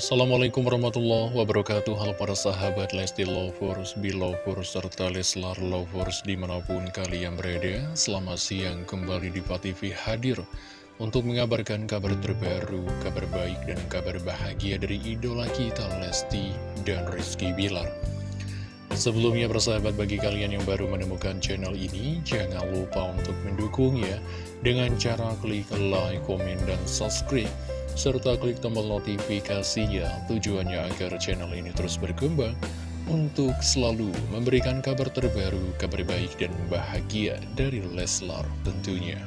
Assalamualaikum warahmatullahi wabarakatuh. Halo para sahabat Lesti Lovers, Belovers, serta Leslar Lovers di mana pun kalian berada Selamat siang. Kembali di TV hadir Untuk mengabarkan kabar terbaru, kabar baik dan kabar bahagia dari idola kita Lesti dan Rizky Bilar. Sebelumnya persahabat bagi kalian yang baru menemukan channel ini Jangan lupa untuk mendukung ya Dengan cara klik like, komen, dan subscribe serta klik tombol notifikasinya. Tujuannya agar channel ini terus berkembang untuk selalu memberikan kabar terbaru, kabar baik dan bahagia dari Leslar tentunya.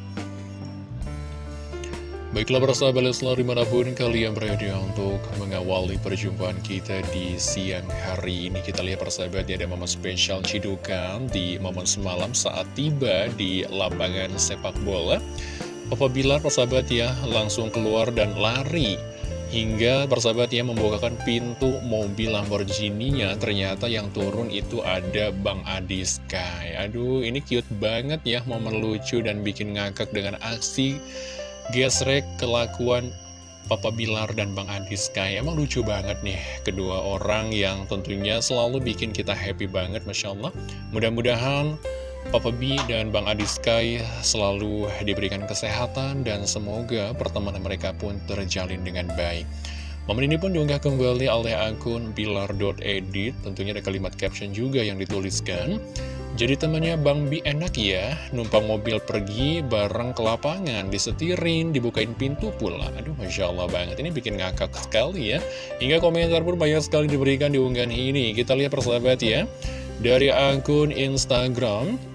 Baiklah persahabat Leslar di mana pun kalian berada untuk mengawali perjumpaan kita di siang hari ini. Kita lihat persahabat ada momen spesial cidukan di momen semalam saat tiba di lapangan sepak bola Papa Bilar persahabat ya langsung keluar dan lari Hingga persahabat ya membukakan pintu mobil Lamborghini-nya Ternyata yang turun itu ada Bang Adi Sky. Aduh ini cute banget ya momen lucu dan bikin ngakak dengan aksi gesrek kelakuan Papa Bilar dan Bang Adi Sky. Emang lucu banget nih kedua orang yang tentunya selalu bikin kita happy banget Masya Allah. Mudah-mudahan Papa B dan Bang Adi Sky selalu diberikan kesehatan dan semoga pertemanan mereka pun terjalin dengan baik. Momen ini pun diunggah kembali oleh akun bilar.edit, tentunya ada kalimat caption juga yang dituliskan. Jadi temannya Bang Bi enak ya, numpang mobil pergi bareng ke lapangan, disetirin, dibukain pintu pula. Aduh, Masya Allah banget, ini bikin ngakak sekali ya. Hingga komentar pun banyak sekali diberikan di unggahan ini. Kita lihat persahabat ya. Dari akun Instagram,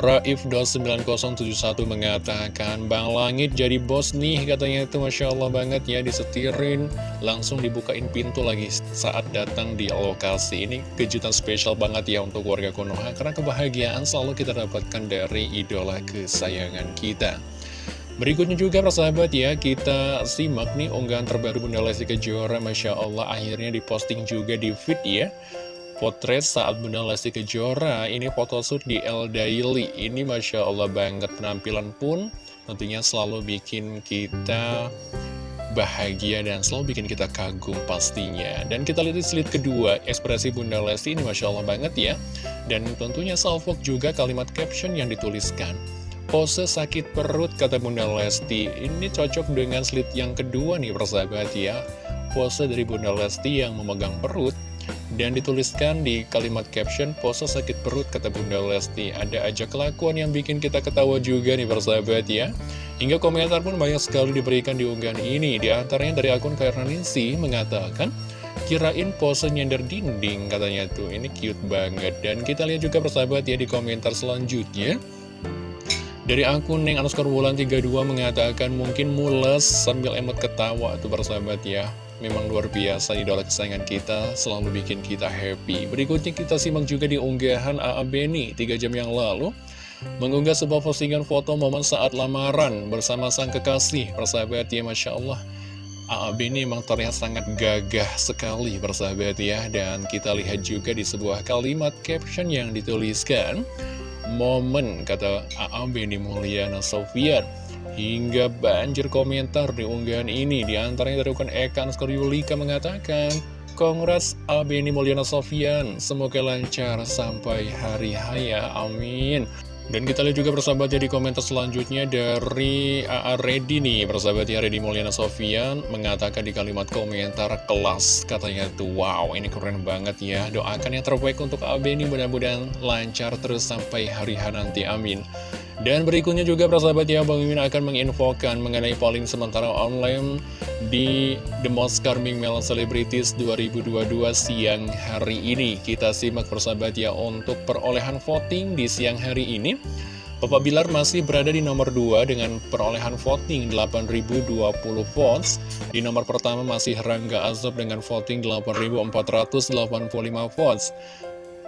Raif.9071 mengatakan Bang Langit jadi bos nih katanya itu Masya Allah banget ya disetirin. Langsung dibukain pintu lagi saat datang di lokasi ini. Kejutan spesial banget ya untuk warga Konoha karena kebahagiaan selalu kita dapatkan dari idola kesayangan kita. Berikutnya juga persahabat ya kita simak nih unggahan terbaru Bunda Lesti Kejora Masya Allah akhirnya diposting juga di feed ya potret saat Bunda Lesti Kejora Ini photoshoot di El Daily. Ini Masya Allah banget penampilan pun tentunya selalu bikin kita bahagia dan selalu bikin kita kagum pastinya. Dan kita lihat di slide kedua ekspresi Bunda Lesti ini Masya Allah banget ya. Dan tentunya salvok juga kalimat caption yang dituliskan. Pose sakit perut kata Bunda Lesti. Ini cocok dengan slide yang kedua nih persahabat ya. Pose dari Bunda Lesti yang memegang perut dan dituliskan di kalimat caption, pose sakit perut kata Bunda Lesti. Ada aja kelakuan yang bikin kita ketawa juga nih persahabat ya. Hingga komentar pun banyak sekali diberikan di unggahan ini. Di antaranya dari akun Kairnaningsi mengatakan, Kirain pose nyender dinding katanya tuh, ini cute banget. Dan kita lihat juga persahabat ya di komentar selanjutnya. Dari akun Neng Anuskar Wulan 32 mengatakan mungkin mules sambil emot ketawa tuh persahabat ya. Memang luar biasa idola kesayangan kita Selalu bikin kita happy. Berikutnya kita simak juga di unggahan AA Beni 3 jam yang lalu Mengunggah sebuah postingan foto momen saat lamaran Bersama sang kekasih. Persahabat ya Masya Allah. AA Beni memang terlihat sangat gagah sekali persahabat ya. Dan kita lihat juga di sebuah kalimat caption yang dituliskan Momen kata AA Beni Mulyana Sofian Hingga banjir komentar di unggahan ini Di antaranya dari ukun Ekan Skoryulika mengatakan Kongres Abeni Mulyana Sofian Semoga lancar sampai hari haya Amin. Dan kita lihat juga persahabat ya di komentar selanjutnya dari AA Reddy nih. Persahabat ya Reddy Mulyana Sofian mengatakan di kalimat komentar kelas Katanya tuh wow ini keren banget ya. Doakan yang terbaik untuk AB ini mudah-mudahan lancar terus sampai hari hari nanti amin dan berikutnya juga persahabat ya Bang Mimin akan menginfokan mengenai polling sementara online di The Most Charming Male Celebrities 2022 siang hari ini. Kita simak persahabat ya untuk perolehan voting di siang hari ini. Papa Bilar masih berada di nomor 2 dengan perolehan voting 8.020 votes. Di nomor pertama masih Rangga Azob dengan voting 8.485 votes.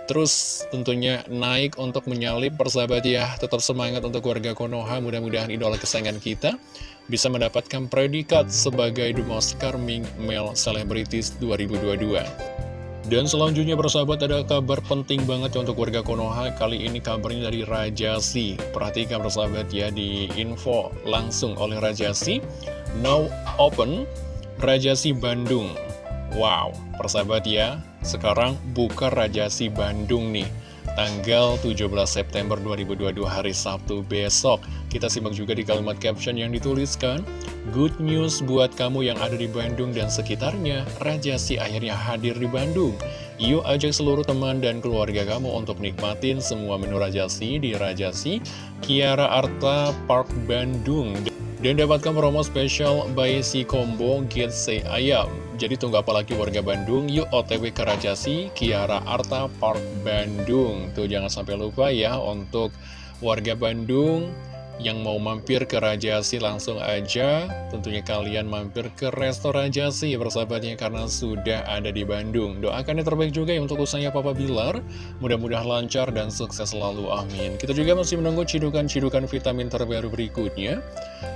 Terus tentunya naik untuk menyalip persahabat ya Tetap semangat untuk warga Konoha Mudah-mudahan idola kesayangan kita Bisa mendapatkan predikat sebagai The Most Charming Male Celebrities 2022 dan selanjutnya persahabat ada kabar penting banget ya untuk warga Konoha. Kali ini kabarnya dari Rajasi Perhatikan persahabat ya di info langsung oleh Rajasi Now open Rajasi Bandung. Wow, persahabat ya, sekarang buka Rajasi Bandung nih tanggal 17 September 2022 hari Sabtu besok. Kita simak juga di kalimat caption yang dituliskan, Good news buat kamu yang ada di Bandung dan sekitarnya, Rajasi akhirnya hadir di Bandung. Yuk ajak seluruh teman dan keluarga kamu untuk nikmatin semua menu Rajasi di Rajasi Kiara Arta Park Bandung. Dan dapatkan promo spesial by si combo Get Say Ayam. Jadi tunggu apa lagi warga Bandung, yuk otw ke Rajasi, Kiara Arta Park Bandung. Tuh jangan sampai lupa ya untuk warga Bandung yang mau mampir ke Rajasi langsung aja. Tentunya kalian mampir ke Resto Rajasi persahabatnya karena sudah ada di Bandung. Doakan yang terbaik juga ya untuk usahanya Papa Bilar. Mudah-mudahan lancar dan sukses selalu amin. Kita juga masih menunggu cidukan-cidukan vitamin terbaru berikutnya.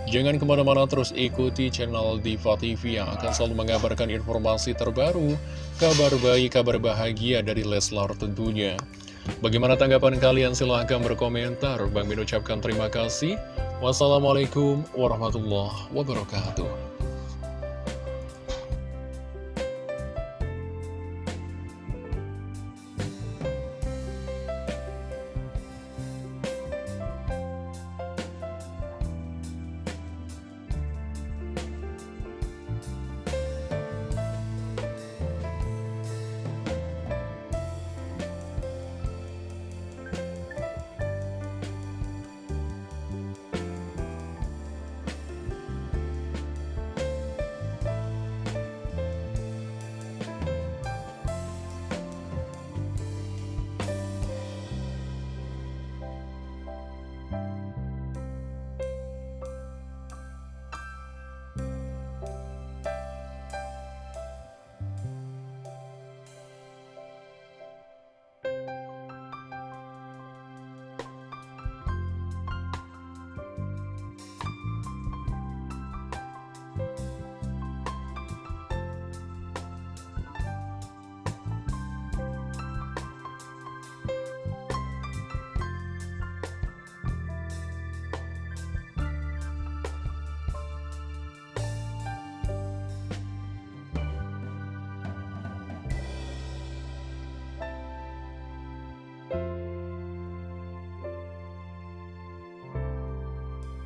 Jangan ke mana-mana terus ikuti channel Diva TV yang akan selalu mengabarkan informasi terbaru kabar baik, kabar bahagia dari Leslar tentunya Bagaimana tanggapan kalian? Silahkan berkomentar. Bang Min ucapkan terima kasih. Wassalamualaikum warahmatullahi wabarakatuh.